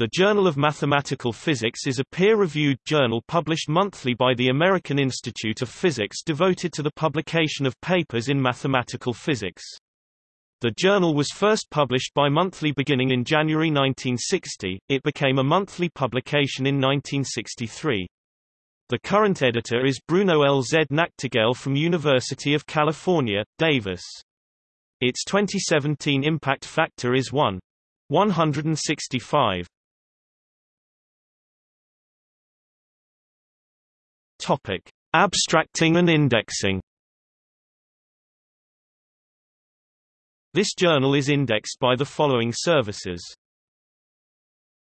The Journal of Mathematical Physics is a peer-reviewed journal published monthly by the American Institute of Physics devoted to the publication of papers in mathematical physics. The journal was first published bi-monthly beginning in January 1960, it became a monthly publication in 1963. The current editor is Bruno L. Z. Nachtergaele from University of California, Davis. Its 2017 impact factor is 1. Topic: Abstracting and indexing. This journal is indexed by the following services.